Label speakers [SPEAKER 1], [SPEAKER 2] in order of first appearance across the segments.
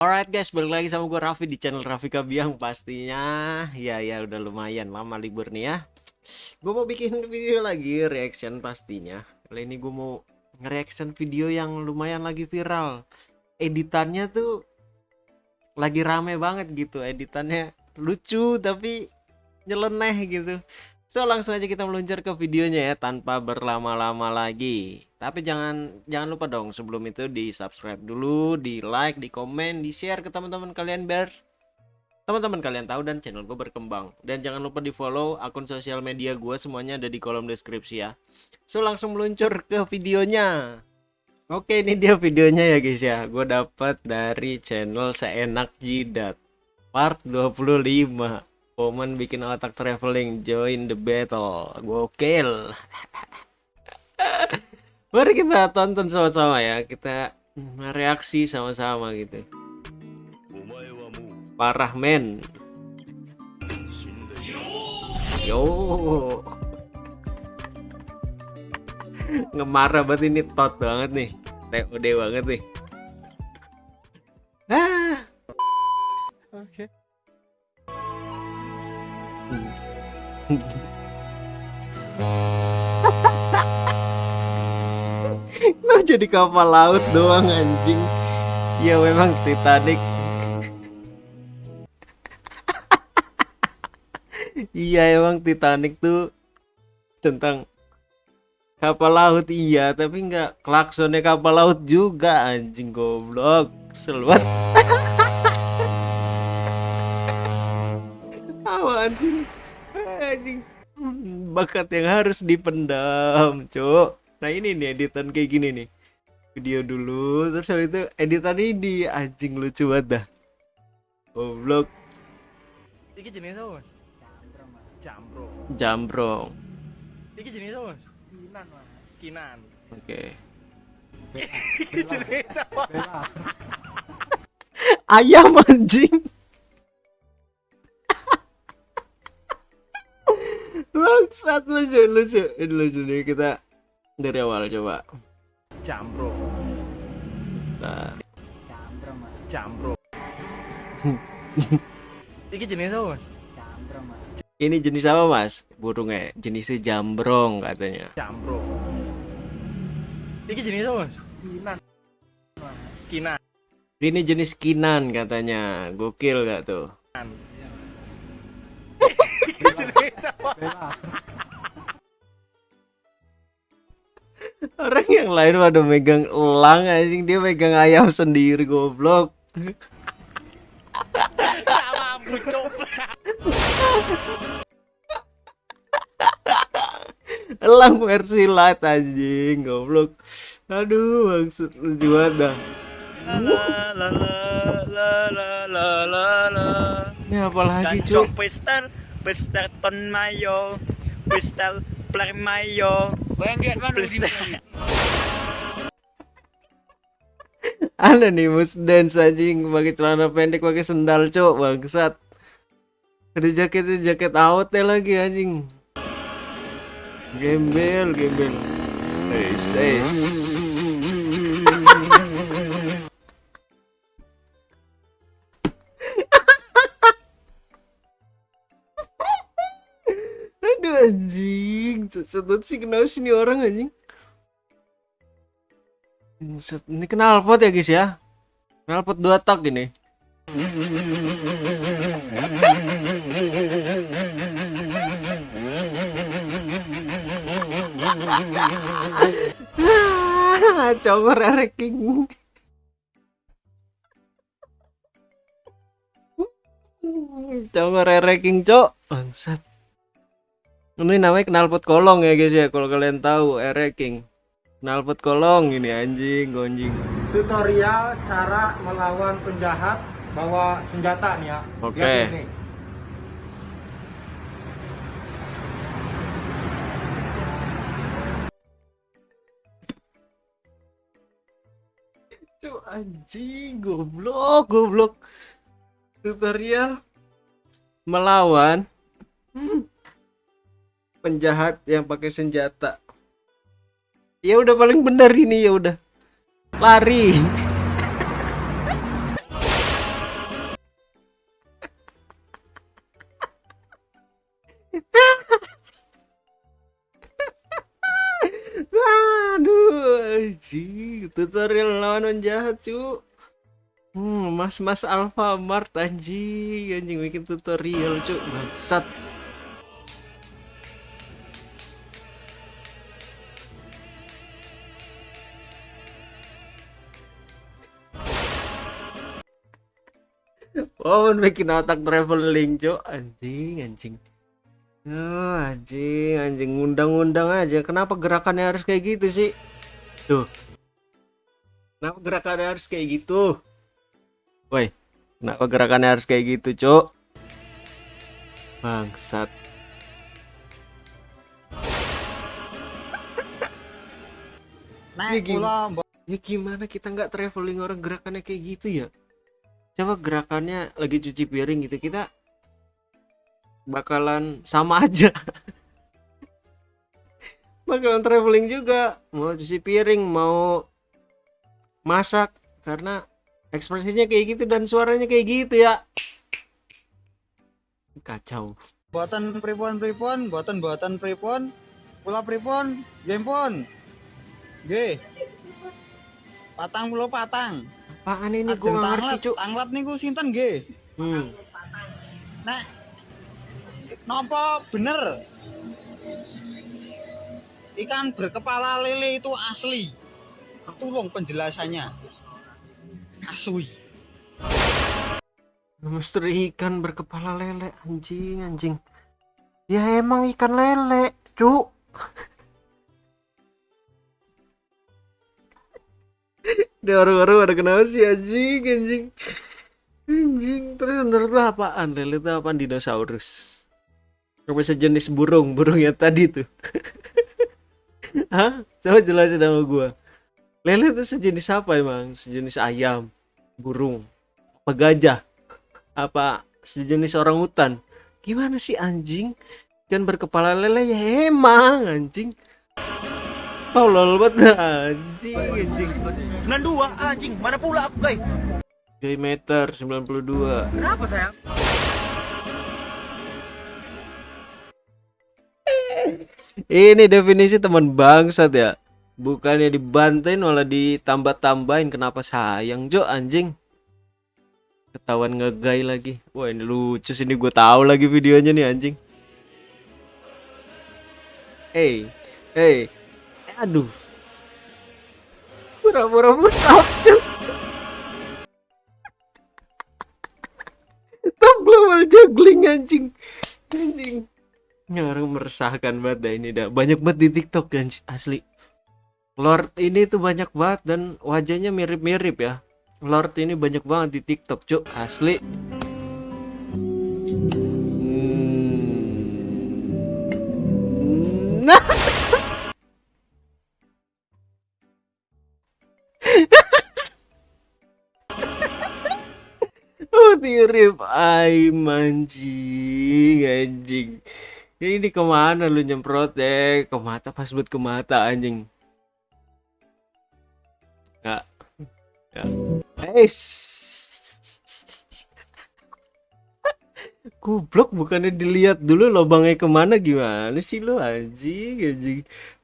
[SPEAKER 1] Alright guys, balik lagi sama gue Raffi di channel Raffi Kabiang pastinya. Ya ya udah lumayan lama libur nih ya. Gue mau bikin video lagi reaction pastinya. Kali ini gue mau nge-reaction video yang lumayan lagi viral. Editannya tuh lagi rame banget gitu Editannya lucu tapi nyeleneh gitu. So langsung aja kita meluncur ke videonya ya tanpa berlama-lama lagi. Tapi jangan jangan lupa dong sebelum itu di subscribe dulu, di like, di komen, di share ke teman-teman kalian biar teman-teman kalian tahu dan channel gue berkembang. Dan jangan lupa di follow akun sosial media gue semuanya ada di kolom deskripsi ya. So langsung meluncur ke videonya. Oke ini dia videonya ya guys ya. Gue dapat dari channel seenak jidat part 25 Momen bikin otak traveling join the battle gokil mari kita tonton sama-sama ya. Kita reaksi sama-sama gitu. Parah men. Yo. Ngemarah banget ini tot banget nih. TOD banget nih. Ah. Oke. okay. Lo jadi kapal laut doang anjing. Ya memang Titanic. Iya emang Titanic tuh Tentang Kapal laut iya. Tapi nggak klaksonnya kapal laut juga Anjing goblok. Seluat Apaan sih anjing. Bakat yang harus dipendam cok nah ini nih editan kayak gini nih. Video dulu terus habis itu editan ini anjing lucu banget dah. Goblok.
[SPEAKER 2] Iki jenis apa mas? Jambrong
[SPEAKER 1] jambrong
[SPEAKER 2] iki jenis apa mas? Kinan mas. Kinan.
[SPEAKER 1] Oke. Okay.
[SPEAKER 2] iki jenis apa
[SPEAKER 1] ayam anjing. Bangsat lucu lucu. Ini lucu nih kita dari awal coba.
[SPEAKER 2] Jambro.
[SPEAKER 1] Nah.
[SPEAKER 2] Jambro mas. Jambro. Iki jenis apa mas?
[SPEAKER 1] Jambro mas. Ini jenis apa mas? Burungnya jenisnya jambrong katanya.
[SPEAKER 2] Jambro. Iki jenis apa mas? Kinan. Mas. Kinan.
[SPEAKER 1] Ini jenis kinan katanya. Gokil gak tuh? Kinan. Orang yang lain pada megang elang anjing dia megang ayam sendiri goblok. elang versi light anjing goblok. Aduh maksud lucu banget dah. Ini apa lagi cuy?
[SPEAKER 2] Pesta Ton Mayo, Pesta Plar Mayo,
[SPEAKER 1] Ada nih mus dance anjing pakai celana pendek pakai sendal cok bangsat. Ada jaketnya jaket out ya lagi anjing. Gembel gembel. Hey, Anjing, sedot sih kenapa sih ini orang anjing? Ini kenal pot ya guys ya? Kenal pot dua tak ini. Congor ranking. Congor ranking cok. Bangsat. Ini namanya knalpot kolong ya guys ya kalau kalian tahu Air King. Knalpot kolong ini anjing gonjing.
[SPEAKER 3] Tutorial cara melawan penjahat bawa senjata nih ya.
[SPEAKER 1] Oke. Okay. Cuk anjing goblok goblok. Tutorial melawan penjahat yang pakai senjata. Ya udah paling benar ini ya udah. Lari. Tutorial lawan penjahat cu. Hmm, mas mas Alfamart anjing. Anjing bikin tutorial cu. Bangsat. Oh, bikin otak traveling, cu. Anjing, anjing. Oh, anjing, anjing ngundang-undang aja. Kenapa gerakannya harus kayak gitu sih? Tuh. Kenapa gerakannya harus kayak gitu? Woi, kenapa gerakannya harus kayak gitu, Cok? Bangsat. Ya gimana? Ya gimana kita nggak traveling orang gerakannya kayak gitu ya? Coba gerakannya lagi cuci piring gitu kita bakalan sama aja. bakalan traveling juga, mau cuci piring, mau masak karena ekspresinya kayak gitu dan suaranya kayak gitu ya. Kacau.
[SPEAKER 4] buatan pripon pripon, buatan buatan pripon, pula pripon, game pon. G. Patang puluh patang.
[SPEAKER 1] Apaan ini gua nggak ngerti, Cuk.
[SPEAKER 4] tanglet niku sinten G.
[SPEAKER 1] Hmm.
[SPEAKER 4] Nek Nopo bener Ikan berkepala lele itu asli Tolong penjelasannya Asli
[SPEAKER 1] Misteri ikan berkepala lele anjing anjing. Ya emang ikan lele, cuk. Dia orang-orang ada kenapa sih anjing anjing. Anjing terus menurut lu apaan? Itu apaan dinosaurus? Apa sejenis burung, burung yang tadi tuh. Hah? Coba jelasin sama gua. Lele itu sejenis apa emang? Sejenis ayam, burung, apa gajah? apa sejenis orang hutan gimana sih anjing dan berkepala lele ya emang anjing tolol banget anjing anjing.
[SPEAKER 2] 92 anjing, mana pula aku, guys?
[SPEAKER 1] diameter 92
[SPEAKER 2] Kenapa sayang?
[SPEAKER 1] ini definisi teman bangsat ya. Bukannya dibantain malah ditambah-tambahin. Kenapa sayang Jo anjing? Ketahuan ngegay lagi. Wah ini lucu sini gue tahu lagi videonya nih anjing. Hey hey aduh pura-pura musab cuk top global juggling anjing anjing ini orang meresahkan banget dah ini dah banyak banget di tiktok kan asli Lord ini tuh banyak banget dan wajahnya mirip-mirip ya Lord ini banyak banget di TikTok, Cuk. Asli. Hmm. Nah. Tirip ay mancing anjing. Ini ke mana lu nyemprot deh? Ke mata pas buat ke mata anjing. Nggak. Ya. Eh, Goblok bukannya dilihat dulu lubangnya ke mana gimana sih lo anjing anjing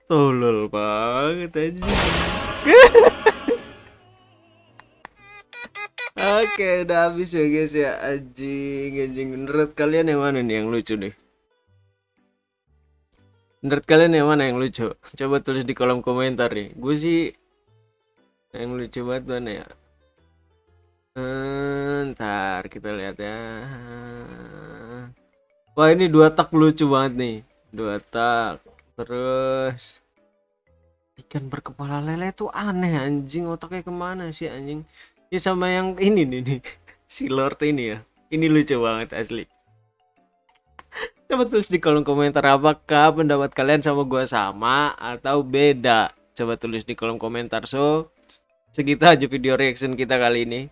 [SPEAKER 1] tolol banget anjing Oke udah habis ya guys ya anjing anjing menurut kalian yang mana nih yang lucu nih menurut kalian yang mana yang lucu coba tulis di kolom komentar nih gue sih yang lucu banget mana ya Ntar kita lihat ya. Wah ini dua tak lucu banget nih. Dua tak. Terus ikan berkepala lele tuh aneh anjing otaknya ke mana sih anjing? Ya sama yang ini nih nih si Lord ini ya. Ini lucu banget asli. Coba tulis di kolom komentar apakah pendapat kalian sama gua sama atau beda. Coba tulis di kolom komentar. So segitu aja video reaction kita kali ini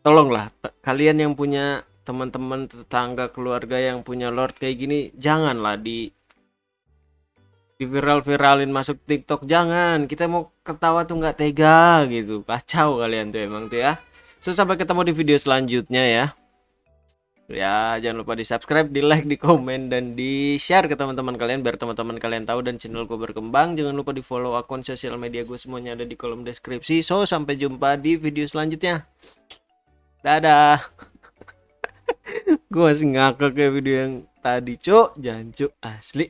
[SPEAKER 1] tolonglah kalian yang punya teman-teman tetangga keluarga yang punya lord kayak gini janganlah di di viral-viralin masuk TikTok jangan kita mau ketawa tuh nggak tega gitu kacau kalian tuh emang tuh ya so sampai ketemu di video selanjutnya ya Ya, jangan lupa di subscribe, di like, di komen, dan di share ke teman-teman kalian biar teman-teman kalian tahu dan channel gue berkembang. Jangan lupa di follow akun sosial media gue semuanya ada di kolom deskripsi. So, sampai jumpa di video selanjutnya. Dadah. gue masih ngakak kayak video yang tadi, cuk. Jangan asli.